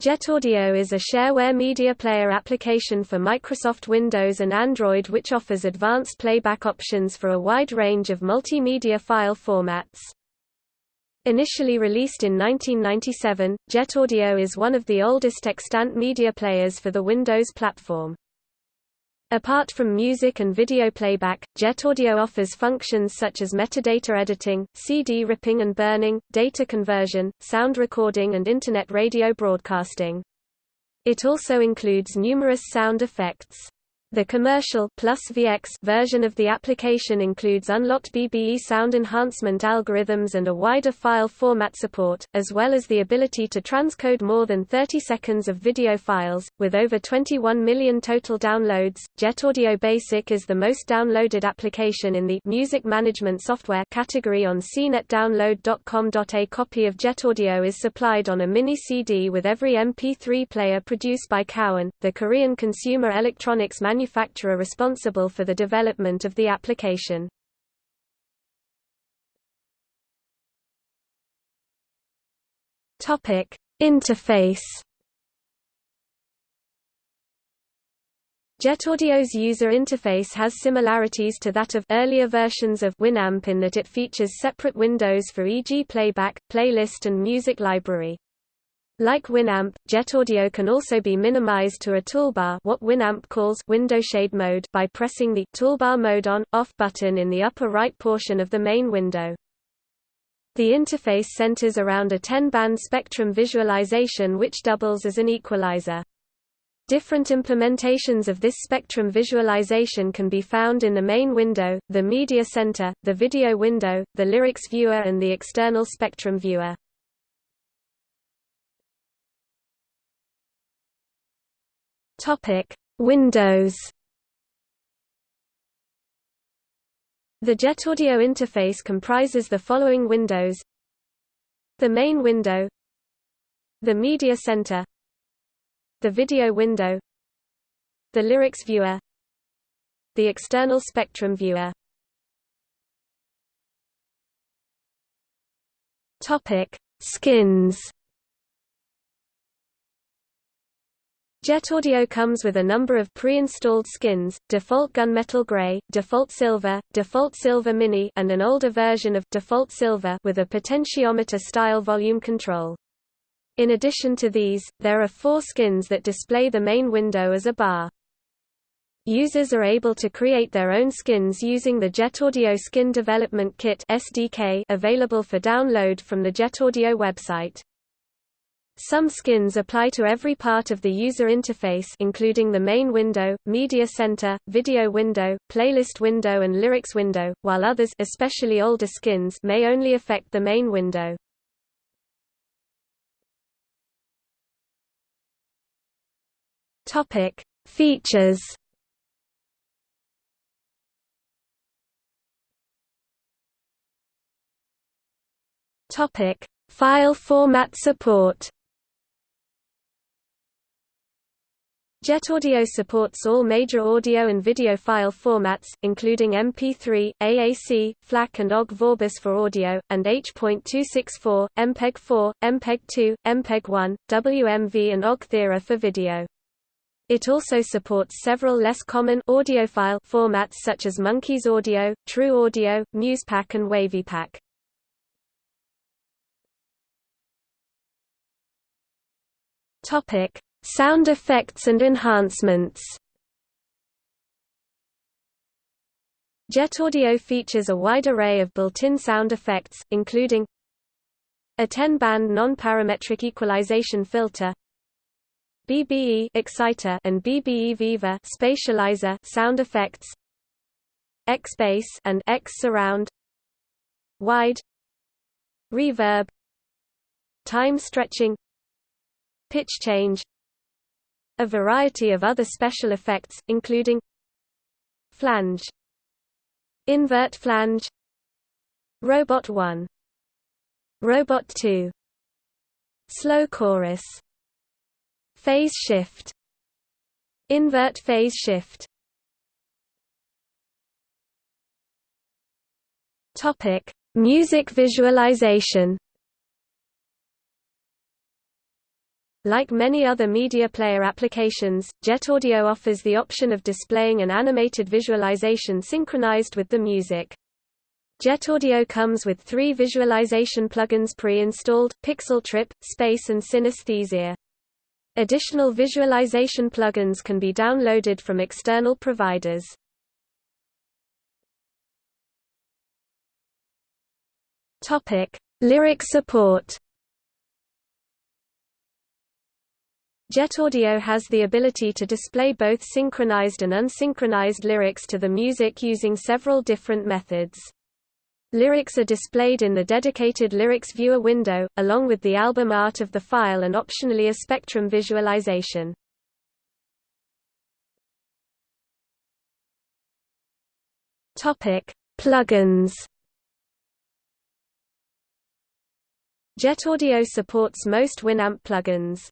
JetAudio is a shareware media player application for Microsoft Windows and Android which offers advanced playback options for a wide range of multimedia file formats. Initially released in 1997, JetAudio is one of the oldest extant media players for the Windows platform. Apart from music and video playback, JetAudio offers functions such as metadata editing, CD ripping and burning, data conversion, sound recording and Internet radio broadcasting. It also includes numerous sound effects. The commercial plus VX version of the application includes unlocked BBE sound enhancement algorithms and a wider file format support, as well as the ability to transcode more than 30 seconds of video files. With over 21 million total downloads, JetAudio Basic is the most downloaded application in the music management software category on cnetdownload.com. A copy of JetAudio is supplied on a mini CD with every MP3 player produced by Cowon, the Korean consumer electronics manufacturer manufacturer responsible for the development of the application. Topic: Interface. JetAudio's user interface has similarities to that of earlier versions of Winamp in that it features separate windows for e.g. playback, playlist and music library. Like Winamp, JetAudio can also be minimized to a toolbar what Winamp calls window shade mode by pressing the toolbar mode on, off button in the upper right portion of the main window. The interface centers around a 10-band spectrum visualization which doubles as an equalizer. Different implementations of this spectrum visualization can be found in the main window, the media center, the video window, the lyrics viewer and the external spectrum viewer. Topic: Windows. The JetAudio interface comprises the following windows: the main window, the media center, the video window, the lyrics viewer, the external spectrum viewer. Topic: Skins. JetAudio comes with a number of pre-installed skins, default gunmetal gray, default silver, default silver mini and an older version of default silver with a potentiometer-style volume control. In addition to these, there are four skins that display the main window as a bar. Users are able to create their own skins using the JetAudio Skin Development Kit SDK available for download from the JetAudio website. Some skins apply to every part of the user interface including the main window, media center, video window, playlist window and lyrics window, while others especially older skins may only affect the main window. Topic: Features Topic: File format support JetAudio supports all major audio and video file formats, including MP3, AAC, FLAC and OGG Vorbis for audio, and H.264, MPEG-4, MPEG-2, MPEG-1, WMV and OGG Theora for video. It also supports several less common audiophile formats such as Monkeys Audio, True Audio, MusePack and WavPack. Topic: Sound effects and enhancements. JetAudio features a wide array of built-in sound effects, including a 10-band non-parametric equalization filter, BBE exciter and BBE Viva spatializer sound effects, X-bass and X surround, wide, reverb, time stretching, pitch change, a variety of other special effects, including flange, invert flange, robot 1, robot 2, slow chorus, phase shift, invert phase shift. Topic: Music visualization. Like many other media player applications, JetAudio offers the option of displaying an animated visualization synchronized with the music. JetAudio comes with three visualization plugins pre-installed, PixelTrip, Space and Synesthesia. Additional visualization plugins can be downloaded from external providers. Lyric support JetAudio has the ability to display both synchronized and unsynchronized lyrics to the music using several different methods. Lyrics are displayed in the dedicated Lyrics Viewer window, along with the album art of the file and optionally a spectrum visualization. Plugins JetAudio supports most Winamp plugins.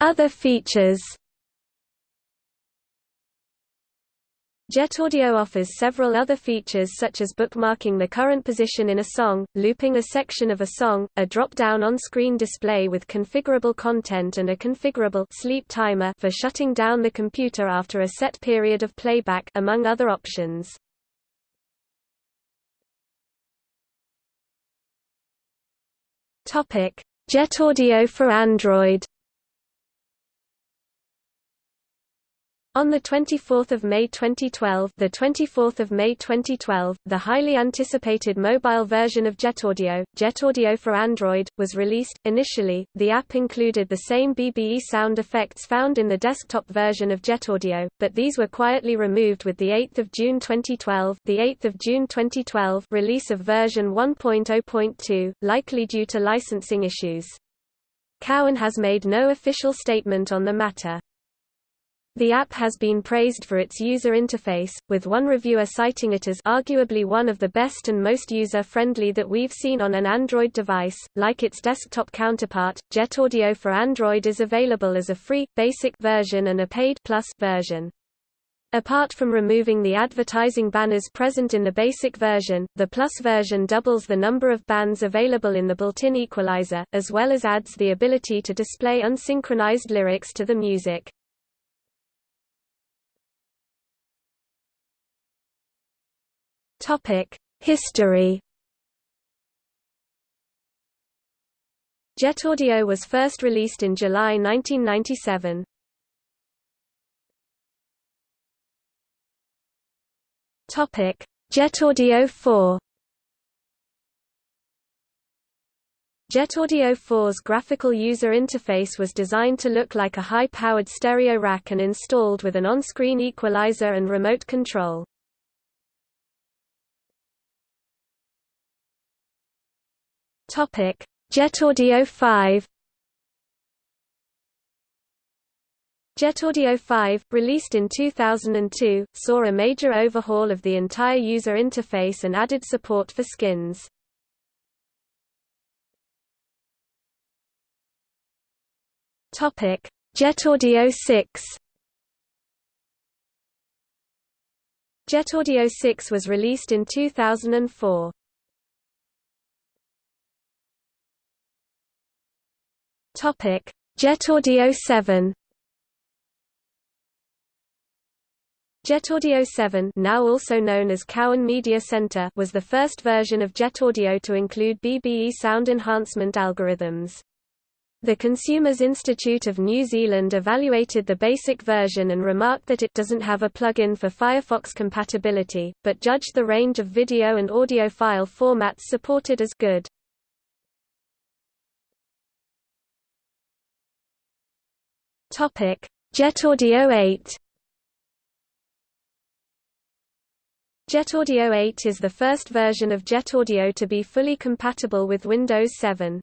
Other features JetAudio offers several other features such as bookmarking the current position in a song, looping a section of a song, a drop-down on-screen display with configurable content and a configurable sleep timer for shutting down the computer after a set period of playback among other options. JetAudio for Android On the 24th of May 2012, the 24th of May 2012, the highly anticipated mobile version of JetAudio, JetAudio for Android, was released. Initially, the app included the same BBE sound effects found in the desktop version of JetAudio, but these were quietly removed with the 8th of June 2012, the 8th of June 2012 release of version 1.0.2, likely due to licensing issues. Cowon has made no official statement on the matter. The app has been praised for its user interface, with one reviewer citing it as arguably one of the best and most user-friendly that we've seen on an Android device. Like its desktop counterpart, JetAudio for Android is available as a free, basic version and a paid plus version. Apart from removing the advertising banners present in the basic version, the Plus version doubles the number of bands available in the built-in equalizer, as well as adds the ability to display unsynchronized lyrics to the music. History JetAudio was first released in July 1997. Topic: JetAudio 4. JetAudio 4's graphical user interface was designed to look like a high-powered stereo rack and installed with an on-screen equalizer and remote control. Topic: JetAudio 5. JetAudio 5, released in 2002, saw a major overhaul of the entire user interface and added support for skins. JetAudio 6. JetAudio 6 was released in 2004. Topic: JetAudio 7. JetAudio 7, now also known as Cowon Media Center, was the first version of JetAudio to include BBE sound enhancement algorithms. The Consumers Institute of New Zealand evaluated the basic version and remarked that it doesn't have a plugin for Firefox compatibility, but judged the range of video and audio file formats supported as good. Topic: JetAudio 8. JetAudio 8 is the first version of JetAudio to be fully compatible with Windows 7.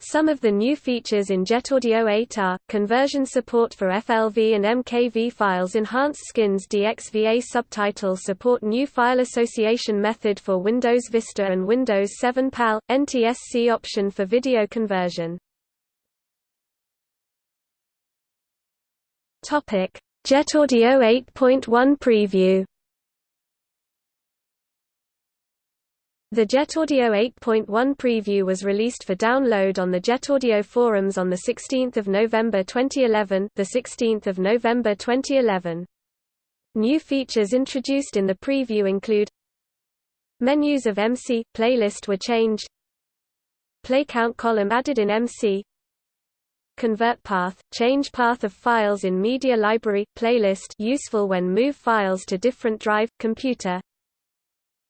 Some of the new features in JetAudio 8 are, conversion support for FLV and MKV files enhanced skins DXVA subtitle support new file association method for Windows Vista and Windows 7 PAL, NTSC option for video conversion. Topic: JetAudio 8.1 preview. The JetAudio 8.1 preview was released for download on the JetAudio forums on the 16th of November 2011, the 16th of November 2011. New features introduced in the preview include Menus of MC playlist were changed. Play count column added in MC. Convert path change path of files in media library playlist useful when move files to different drive computer.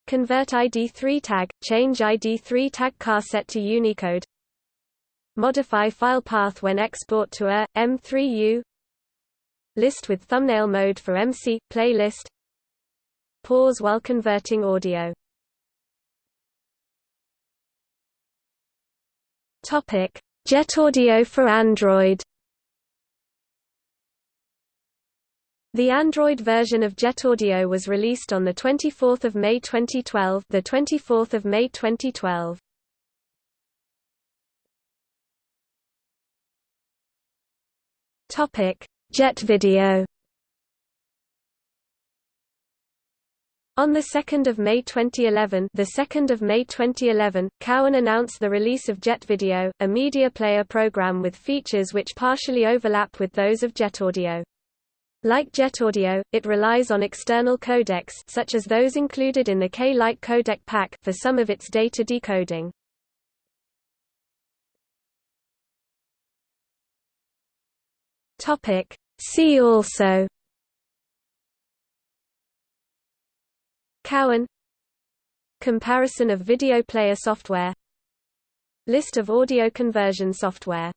Convert ID3 tag, change ID3 tag charset to Unicode. Modify file path when export to a, M3U List with thumbnail mode for MC, playlist. Pause while converting audio. Jet Audio for Android The Android version of JetAudio was released on the 24th of May 2012, the 24th of May 2012. Topic: Jet Video. On the 2nd of May 2011, the 2nd of May 2011, Cowon announced the release of Jet Video, a media player program with features which partially overlap with those of JetAudio. Like JetAudio, it relies on external codecs such as those included in the K-Lite codec pack for some of its data decoding. Topic: See also Cowon Comparison of video player software. List of audio conversion software